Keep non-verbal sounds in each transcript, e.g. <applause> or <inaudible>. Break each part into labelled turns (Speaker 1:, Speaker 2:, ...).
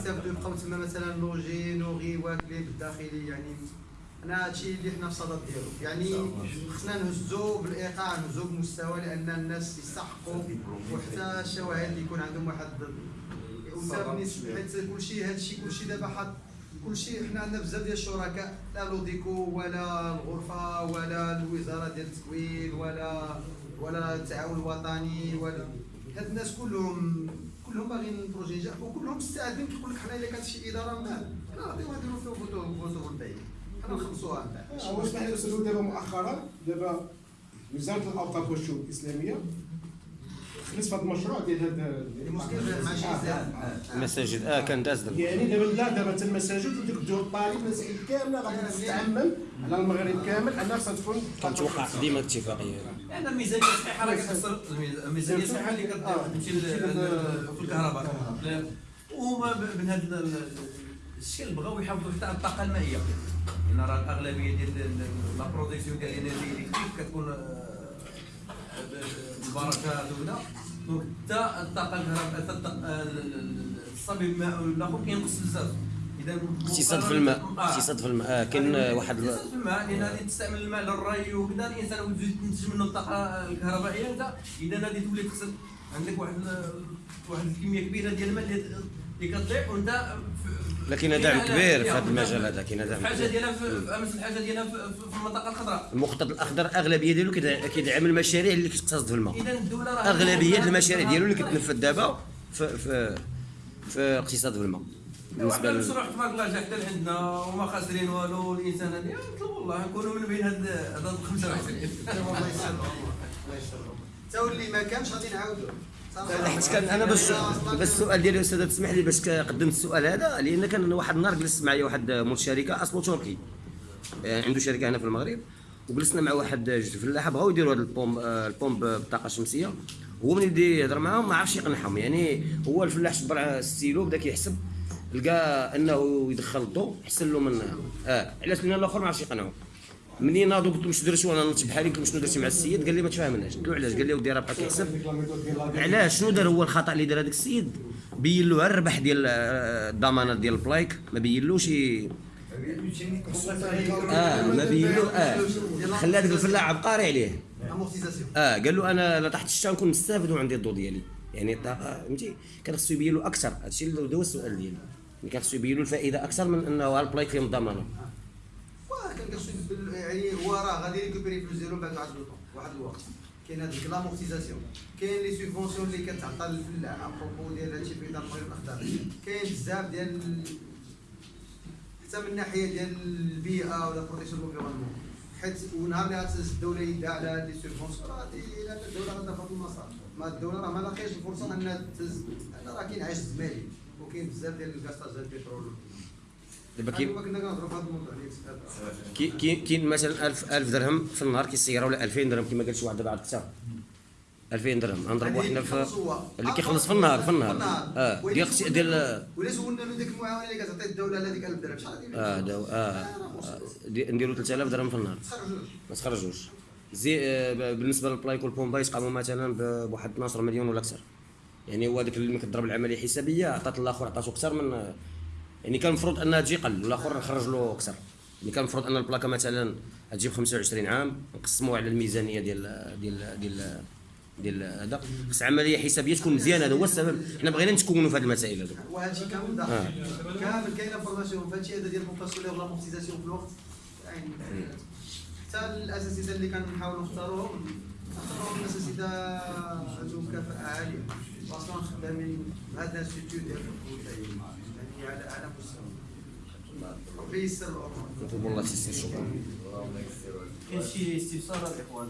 Speaker 1: يستافدوا يبقاو تما مثلا logés nourris واكلين بالداخلي يعني أنا هادشي اللي حنا في صدد ديالو. يعني خصنا نهزو بالإيقاع نهزو بمستوى لأن الناس يستحقوا وحتى الشواهد اللي يكون عندهم واحد حيت كلشي هادشي كلشي دابا حط كلشي حنا عندنا بزاف ديال الشركاء لا l'ODCO ولا الغرفة ولا الوزارة ديال التكوين ولا ولا التعاون الوطني ولا هاد الناس كلهم كلهم باغيين ال projet ينجح وكلهم مستعدين كيقول لك حنا إلا كانت شي إدارة من بعد حنا غاديو نديرو فيها photo photovoltaïque حنا نخلصوها من بعد
Speaker 2: هو اسمح لي أستاذ دابا مؤخرا دابا وزارة الاوقاف والشؤون الإسلامية هذا المشروع ديال هذا
Speaker 3: المساجد. آه كان داز دابا.
Speaker 2: يعني دابا لا دابا حتى المساجد وديك الدور الطالب المسائل كاملة غادي تستعمل على المغرب كامل. انها خصها تكون
Speaker 3: كنتوقع ديما اتفاقية.
Speaker 4: لأن الميزانيه الصحيحه راه كتخسر الميزانيه الصحيحه اللي كتمشي في الكهرباء. وهما ب- من هذا الشيء بغاو يحافظوا حتى على الطاقة المائية. لأن راه الأغلبية ديال la production ديال ال énergie électrique كتكون آه، ب- بالبركات وكذا donc حتى الطاقة الكهرباء آه، الصبي الماء الآخر كينقص بزاف إذا
Speaker 3: اقتصاد في الماء
Speaker 4: آه.
Speaker 3: اقتصاد في الماء آه كاين آه، واحد
Speaker 4: اقتصاد في الماء لأن غادي تستعمل الماء للري وكذا الإنسان وتزيد تنتج منه الطاقة الكهربائيه انت إذا غادي تولي تخسر عندك واحد واحد الكمية كبيرة ديال الماء اللي اللي كتضيع وإنت
Speaker 3: لكن دعم كبير في هذا المجال هذا كاين دعم
Speaker 4: الحاجة
Speaker 3: كبير.
Speaker 4: ديالها أمس الحاجة ديالها في, المنطقة الخضراء
Speaker 3: المخطط الأخضر أغلبية ديالو كيدع- كيدعم المشاريع اللي كتقتصد في الماء.
Speaker 4: اذا الدولة راه
Speaker 3: أغلبية المشاريع ديالو اللي كتنفذ دابا في في في اقتصاد في الماء.
Speaker 4: بالنسبة
Speaker 3: لل...
Speaker 4: المشروع تبارك الله جا حتى لعندنا وما خاسرين والو الإنسان هذا نطلب والله نكونوا من بين هاد هاد 25 <laughs>
Speaker 1: الله يسر الله يسر حتى واللي ما كانش غادي نعاودو.
Speaker 3: حيت كان أنا باش باش السؤال ديالي أستاذ تسمح لي باش قدمت السؤال هذا؟ لأن كان واحد النهار جلست معايا واحد مول شركه اصله تركي. آه، عنده شركة هنا في المغرب. وجلسنا مع واحد جوج فلاحه بغاو يديروا هذا ال pompe آه، ال pompe بالطاقه الشمسيه هو من يدي يهضر معاهم ما عرفش يقنعهم. يعني هو الفلاح شبر على الستيلو بدا كيحسب لقى أنه يدخل الضوء احسن له من آه علاش؟ لأن الآخر ما عرفش يقنعه منين ناضوا قلت له واش درتي وأنا نط بحالي قلت له شنو درتي مع السيد؟ قال لي ما تفاهمناش قلت له علاش؟ قال لي ودي راه بقى كيحسب علاش؟ شنو دار هو الخطأ اللي دار هذاك السيد؟ بين له الربح ديال آه، الضمانات ديال ال plaques ما بينلوش آه ما بين له آه. خلى هذاك الفلاح عبقري عليه. آه قال له أنا لا تحت الشتاء نكون مستافد وعندي الضو ديالي. يعني الطاقه فهمتي؟ كان خصو يبين له أكثر. هادشي اللي هو السؤال ديالي. يعني كان خصو يبين له الفائدة أكثر من أنه
Speaker 1: ال plaques فيهم الضمانة. يعني هو راه غادي récupérer فلوس ديالو بعد واحد الوقت واحد الوقت. كاين هذيك l'amortisation كاين les subventions اللي كتعطى للفلاح à propos ديال هادشي في المغرب الاخضر كاين بزاف ديال حتى من الناحيه ديال البيئة و la protection l'environnement حيت ونهار اللي الدولة يدها على هاد les subventions راه لأن الدولة غتدخل في المسار. ما الدولة راه ما لاقيش الفرصة إنها تهز راه كاين عجز مالي وكاين بزاف ديال ال gaspillage ديال البترول
Speaker 3: دابا كاين كاين مثلا 1000 1000 درهم في النهار كيسيروا ولا 2000 درهم كما قال شي واحد دابا عاد كثر 2000 درهم نضربوا حنا في اللي كيخلص في النهار في النهار. آه ديال خصي- ديال
Speaker 1: ولا سولنا له ديك المعاونة اللي كتعطي الدولة على ديك 1000 درهم. شحال غادي
Speaker 3: آه آه آه، دي- نديروا 3000 درهم في النهار. ما تخرجوش. زي آه، بالنسبة للبلايك والبومبا يتقاموا مثلا بواحد 12 مليون ولا أكثر. يعني هو هذاك اللي كتضرب العملية حسابية عطات الآخر عطاتو أكثر من آه، يعني كان المفروض أنها تجي قل والآخر نخرج له أكثر. يعني كان المفروض أن البلاكة مثلا تجيب 25 عام نقسموها على الميزانية ديال ديال ديال ديال هذا. خص عملية حسابية تكون مزيانة هذا هو السبب. حنا بغينا نتكونوا في هذه المسائل هذو.
Speaker 1: وهادشي كامل داخل. كامل كاينة formation فهادشي هذا ديال ال pompation و l'amortisation في الوقت. يعني حتى الاساسيات اللي كنحاولوا نختاروهم نختاروهم الاساسيات عندهم كفاءه عالية. أصلا خدامين بهذا ال institut ديال يعني
Speaker 3: الله شكرا
Speaker 4: كاين شي استفسارات الاخوان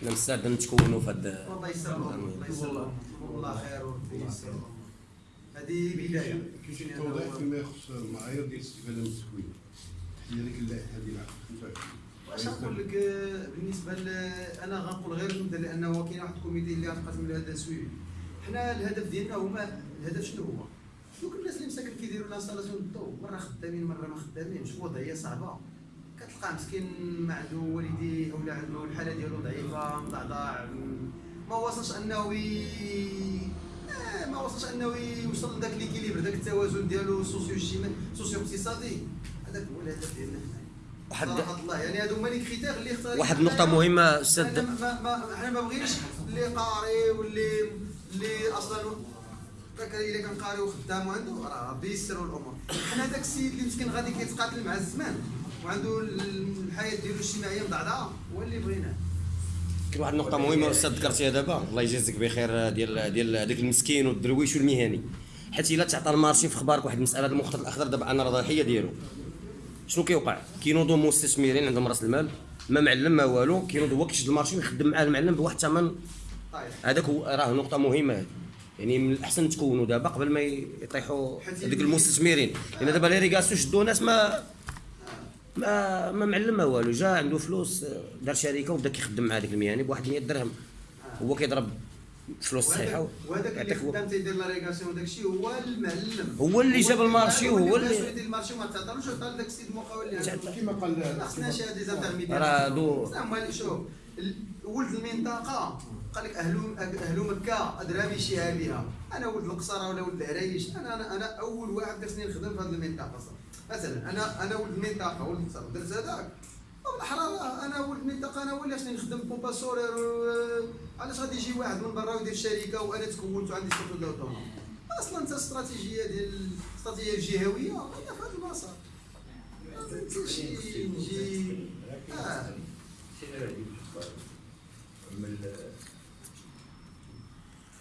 Speaker 3: حنا مستعدين نتكونوا في هذا
Speaker 1: الله يسر الله يسر والله خير وربي يسر هذه بدايه
Speaker 5: كاين توضيح فيما يخص المعايير ديال الاستفاده من التكوين هي ديك اللائحه ديال العقد 25
Speaker 1: واش نقول لك بالنسبة أنا غنقول غير نبدا لأنه كاين واحد الكوميتي اللي غنقسم له هذا حنا الهدف ديالنا هما الهدف شنو هو؟ دوك الناس اللي مساكن كيديروا ال installation الضوء مرة خدامين مرة ما خدامينش وضعية صعبة كتلقى مسكين ما عنده والديه ولا عنده الحالة ديالو ضعيفة مضعضع ما وصلش أنه. آه، ما وصلش أنه يوصل لذاك l'équilibre ذاك التوازن ديالو socio اجتماعي socio اقتصادي هذاك هو الهدف ديالنا.
Speaker 3: واحد-
Speaker 1: الله يعني هادو هما les critères اللي اختار
Speaker 3: واحد النقطة مهمة أستاذ
Speaker 1: أنا ما ما حنا ما بغيناش اللي قاري واللي اللي أصلا ذاك الا كان قاري وخدام وعنده راه ربي يسر الأمور. حنا داك السيد اللي مسكين غادي كيتقاتل مع الزمان وعنده الحياة ديالو الاجتماعية مضعضعه هو اللي بغيناه
Speaker 3: كاين واحد النقطة مهمة أستاذ ذكرتيها دابا. الله يجازيك بخير ديال ديال هذاك المسكين والدرويش والمهني. حيت إلا تعطى المارشي في خبارك واحد المسألة المخطط الأخضر دابا أنا ضحية ديالو. شنو كيوقع؟ كينوضوا مستثمرين عندهم رأس المال ما معلم ما والو. كينوض هو كيشد ال marché ويخدم معاه المعلم بواحد الثمن هذاك هو راه نقطة مهمة. هذه يعني من الأحسن تكونوا دابا قبل ما يطيحوا هذوك المستثمرين. لأن دابا l'irrigation شدوا ناس ما ما ما معلم ما والو. جا عنده فلوس دار شركة وبدا كيخدم مع هذيك المهني بواحد 100 درهم. هو كيضرب فلوس صحيحة
Speaker 1: وهذاك اللي خدام تيدير l'irrigation وداك الشيء هو المعلم.
Speaker 3: هو اللي جاب ال marché وهو اللي-
Speaker 1: اللي ال marché ما تعطالوش عطى لذاك السيد المقاول اللي.
Speaker 2: كما قال
Speaker 1: ما خصناش هاد les intermédiaires
Speaker 3: راه دو-
Speaker 1: شوف. ولد المنطقة. قال لك أهل أهل مكة أدرى بشيها بها. أنا ولد القصرة ولا ولد العرايش أنا أنا أنا أول واحد خصني نخدم في هذه المنطقة صراحة. مثلا أنا أنا ولد المنطقة ولد القصرة. درت هذاك. بالاحرى أنا ولد المنطقة أنا خصني نخدم pompage solaire و- علاش غادي يجي واحد من برا ويدير شركة وأنا تكونت وعندي ديال autonome أصلا أنت الاستراتيجيه ديال الاستراتيجيه الجهويه هي في هذا ما شي نجي آه.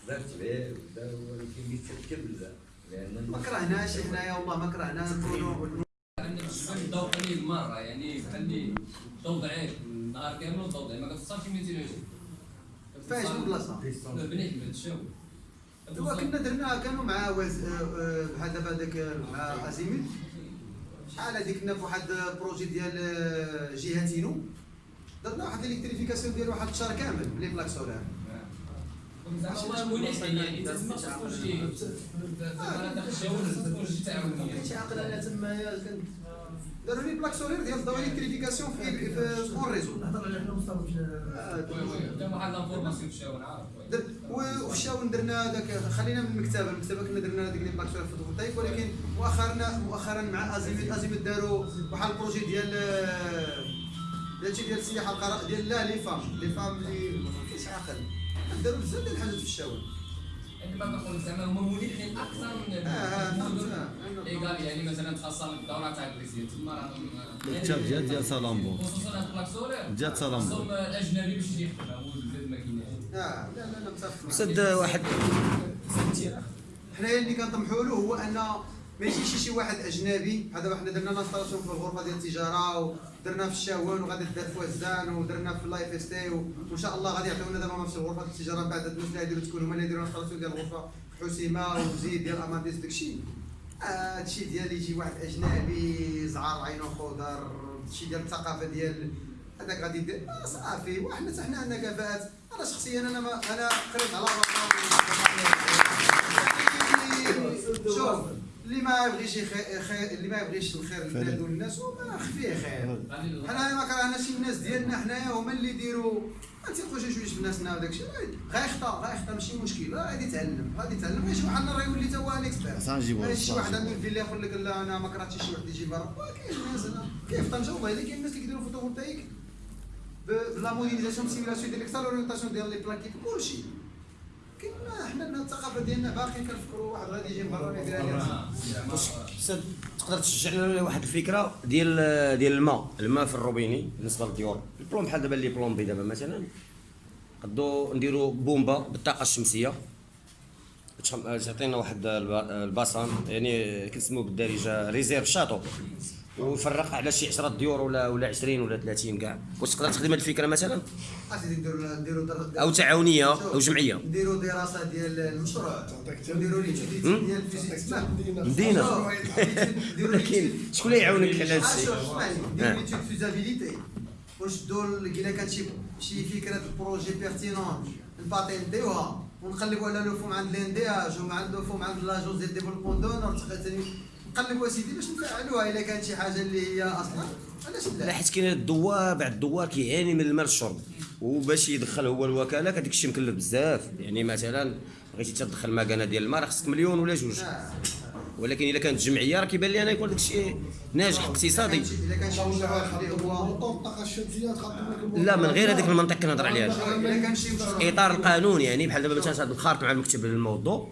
Speaker 6: درت به ولكن بيتكبل لأن
Speaker 1: ما كرهناش حنايا والله ما كرهنا نكونوا
Speaker 7: الضوء قليل مرة. يعني بحال الضوء ضعيف. النهار كامل الضوء ضعيف. ما 200 جوج
Speaker 1: فايش من بلاصة.
Speaker 7: بنيت بهذا الشاو
Speaker 1: دابا كنا درناها كانوا مع آه، آه، بحال دابا داك مع ازيميت شحال هذيك كنا في واحد بروجي ديال آه، جهتينو درنا واحد الإلكتريفيكاسيون ديال واحد الشهر كامل بلي بلاك سولار.
Speaker 7: يعني
Speaker 1: كنت داروا لي بلاك سولار ديال الضوء الكتريفيكاسيون في في اون ريزو. آه،
Speaker 7: كان واحد لانفورماسيون في الشاو نعرف
Speaker 1: در- و- وفي الشاون درنا هذاك خلينا من المكتبه المكتبة كنا درنا هذيك لي بلاك سولار فوتوفولتايك ولكن مؤخرا مؤخرا مع ازيميت ازيميت داروا واحد البروجي ديال ديال شي ديال السياحة القراء ديال لا لي فام. لي فام اللي ما كاينش عاقل. داروا بزاف ديال الحاجات في الشاون
Speaker 7: عندما كنقول زعما هما منيحين أكثر من
Speaker 1: آه، آه، آه،
Speaker 7: ايغال يعني مثلا خاصة الدورة تاع البريزيد تما راهم
Speaker 8: التاب ديال ديال سالامبو.
Speaker 7: خصوصا هاد البلاك سولير
Speaker 8: ديال سالامبو.
Speaker 7: خصهم الأجنبي باش يجي يخدم. هو البلاد ما كايناش
Speaker 1: آه لا لا لا متفق.
Speaker 3: أستاذ واحد.
Speaker 1: حنايا اللي كنطمحوا له هو أن ما يجيش شي واحد أجنبي دابا حنا درنا لانستالاسيون في الغرفة ديال التجارة ودرنا في الشاون وغادي دار في وزان ودرنا في اللايف ستاي وإن شاء الله غادي يعطيونا دابا نفس الغرفة ديال التجارة بعد هاد الناس اللي غيديروا تكون هما اللي يديروا لانستالاسيون ديال الغرفة. حسيمة وزيد ديال أماديس داكشي. آه، هادشي ديال يجي واحد أجنبي زعار عينو خضر هادشي ديال الثقافة ديال هذاك غادي يدير. آه، صافي. وحنا حتى حنا عندنا كفاءات. أنا شخصيا أنا ما أنا قريت على <laughs> شوف. اللي ما يبغيش خير اللي ما يبغيش الخير للبلاد والناس هو خفيه خير. حنا ما كرهناش الناس ديالنا حنايا هما اللي يديروا. ما تيبقوش شوية في ناسنا وداك الشيء. غيخطا غيخطا ماشي مشكل. غادي يتعلم غادي يتعلم. غير شي واحد راه يولي تا هو ان اكسبير شي واحد عنده الفيلا يقول لك لا أنا ما كرهتش شي واحد يجي برا. كاين الناس هنا. كيف طنجة وبايله كاين الناس اللي كيديروا photovoltaïque بلا modélisation simulation ديال extra orientation ديال les plaques كلشي. حنا الثقافة ديالنا باقي كنفكروا واحد غادي يجي برا
Speaker 3: تقدر تشجع لنا واحد الفكرة ديال ديال الماء الماء في الروبيني بالنسبة للديور. البلوم بحال دابا اللي plombier دابا مثلا قدو نديرو بومبا بالطاقة الشمسية. تعطينا واحد الب- ال bassin يعني كنسموه بالدارجة réserve château ويفرق على شي 10 ديور ولا ولا 20 ولا 30 كاع. واش تقدر تخدم هذه الفكرة مثلا؟
Speaker 1: أسيدي نديروا نديروا در-
Speaker 3: أو تعاونية
Speaker 1: أو
Speaker 3: جمعية.
Speaker 1: نديروا دراسة ديال المشروع. نديروا؟ ديال الفيزيك اسمع مدينة.
Speaker 3: ولكن شكون اللي يعاونك على هذا الشيء؟
Speaker 1: نديروا ليتود فيزابيليتي ونشدوا ال- الا كانت شي شي فكرة بروجي بيرتينون نباتنتيوها ونقلبوا على لو فوم عند الاندياج ومع لو فوم عند لاجونس ديال ديفلوبمون دونر نقلبوا اسيدي باش نفعلوها إلا كانت شي حاجة اللي هي أصلا. علاش
Speaker 3: لا؟
Speaker 1: لا
Speaker 3: حيت كاين الدوار بعد الدوار كيعاني من الماء الشرب. وباش يدخل هو الوكالة هذاك الشيء مكلف بزاف. يعني مثلا بغيتي تدخل مكانة ديال الماء راه خصك مليون ولا جوج.
Speaker 1: آه.
Speaker 3: ولكن إلا كانت جمعية راه كيبان لي أنا يكون داك الشيء ناجح اقتصادي.
Speaker 1: إلا كان شي
Speaker 5: الطاقه الشمسيه تقدم لك الموطور.
Speaker 3: لا من غير هذاك المنطق كنهضر عليها. إطار القانون يعني بحال دابا مثلا هذا الخارط مع المكتب للموضوع.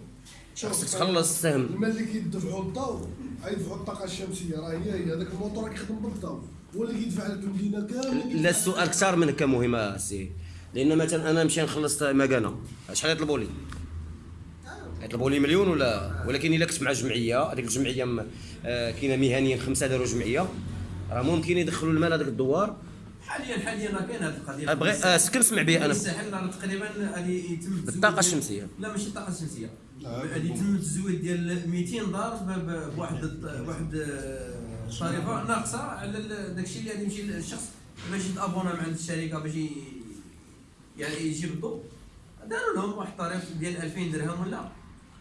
Speaker 3: خصك تخلص. السهم
Speaker 5: المال اللي كيدفعوا الضوء يدفعوا الطاقة الشمسية. راه هي هي هذاك الموطور كيخدم بالضوء هو اللي كيدفع لك المدينة كامله
Speaker 3: لا السؤال كثار من هكا مهم السي لأن مثلا أنا نمشي نخلص مكانه شحال يطلبوا لي؟ يطلبوا لي مليون ولا؟ ولكن إلا كنت مع جمعية هذيك الجمعية آه، كاينة مهنيا خمسة داروا جمعية. راه ممكن يدخلوا المال هذاك الدوار.
Speaker 4: حاليا حاليا راه كاين هذه القضية.
Speaker 3: ابغي آه، كنسمع به أنا.
Speaker 4: الساحل راه تقريبا غادي يتم ديال-
Speaker 3: الشمسية.
Speaker 4: لا ماشي الطاقة
Speaker 5: الشمسية.
Speaker 4: غادي يتم التزويد ديال 200 دار بواحد الط- واحد آه، الطريقة ناقصة على ال- داك الشيء اللي غادي يمشي للشخص باش يتابونا مع الشركة باش يعني يجيب الضوء داروا لهم واحد الطريق ديال 2000 درهم ولا؟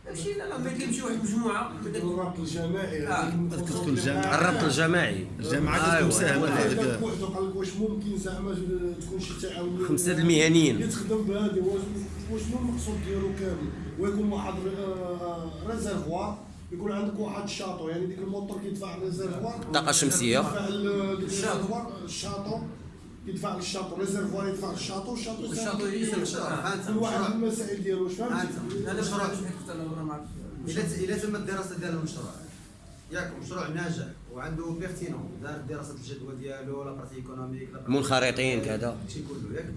Speaker 4: ماشي لا لا ما كيمشي واحد المجموعه من
Speaker 5: الربط الجماعي.
Speaker 4: آه.
Speaker 8: كتكون.
Speaker 3: الربط الجماعي.
Speaker 8: الجامعة كتكون
Speaker 3: أيوة.
Speaker 8: مساهمة في هذاك.
Speaker 5: بوحدو قال لك واش ممكن زعما تكون شي تعاونية.
Speaker 3: خمسة المهنيين
Speaker 5: يتخدم بهذه واش شنو المقصود ديالو كامل؟ ويكون واحد réservoir يكون عندك واحد ال château يعني ديك الموتور كيدفع ال réservoir
Speaker 3: الطاقه الشمسيه ال château.
Speaker 5: يدفع لل château ال réservoir يدفع لل château ال château ال
Speaker 4: château يسلم
Speaker 1: فهمت
Speaker 5: كل واحد المسائل ديالو واش فهمتي
Speaker 1: فهمت.
Speaker 4: هذا مشروع كنت أنا برا ما عرفت.
Speaker 1: إلا تم الدراسة ديال المشروع ياك مشروع ناجح وعنده pertinent دار دراسة الجدوى ديالو la partie économique
Speaker 3: منخرطين كذا.
Speaker 1: شي كله. ياك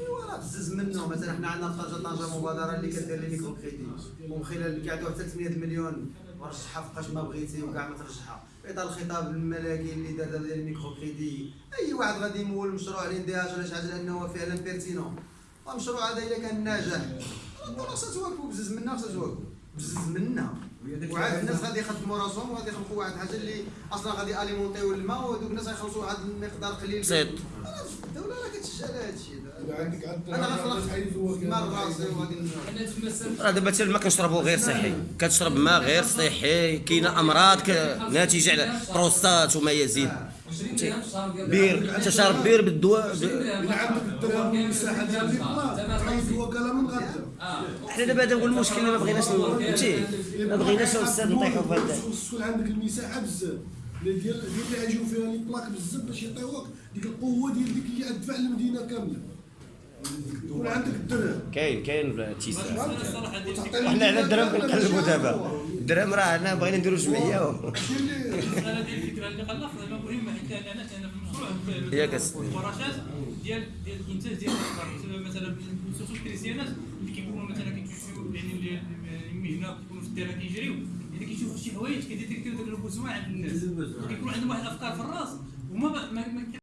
Speaker 1: ايوا راه بزز منه. مثلا حنا عندنا طنجه طنجه مبادرة اللي كدير les micro-crédits ومن خلال كيعطيو حتى 800 مليون ورشحها فوقاش ما بغيتي وكاع ما ترشحها. في اطار الخطاب الملكي اللي دار ديال ال micro-crédit. أي واحد غادي يمول مشروع ال INDH ولا شي حاجة لأنه فعلا pertinent المشروع هذا إلا كان ناجح. الدراسه تواكبوا بزز منها خصها تواكبوا بزز منها. وعاد الناس غادي يخدموا راسهم وغادي يخلقوا واحد الحاجة اللي أصلا غادي أليمونتيو الماء ودوك الناس غيخلصوا واحد المقدار قليل.
Speaker 3: بسيط.
Speaker 1: الدولة راه كتشجع على هذا الشيء
Speaker 3: راه دابا حتى الماء كنشربو غير صحي. كتشرب ماء غير صحي. كاينة أمراض ناتجة على بروستات وما يزيد.
Speaker 7: 20 درهم في الشهر ديال
Speaker 3: بير تشرب بير بالدواء
Speaker 7: 20
Speaker 3: ب-
Speaker 7: درهم
Speaker 5: إلا عندك الدرهم والمساحه ديال البلاصه عايز وكاله من غدا
Speaker 7: آه.
Speaker 3: حنا دابا هذا هو المشكل ما بغيناش فهمتي؟ ما بغيناش الأستاذ نطيحو في هذا
Speaker 5: تكون عندك المساحة بزاف. اللي ديال ديال اللي غيجيو فيها لي بلاك بزاف باش يعطيوك ديك القوة ديال ديك اللي غتدفع المدينة كاملة. يكون عندك الدرهم.
Speaker 3: كاين كاين
Speaker 7: ديال
Speaker 3: وحنا على الدرهم كنقلبوا دابا. الدرهم راه حنا بغينا نديرو جمعية. و-
Speaker 7: أنا ديال الفكرة اللي خلقت زعما مهمه حيت أنا أنا في المشروع. الورشات ديال ديال الإنتاج ديال الافكار مثلا بالنصوص الكريستيانات اللي كيكونوا مثلا كيكتشفوا يعني اللي المهنة كيكونوا في الديره كيجريو. يعني كيشوفوا شي حوايج كيديتيكتيو داك البوزوان عند الناس. كيكون عندهم واحد الأفكار في الرأس وما ما, ما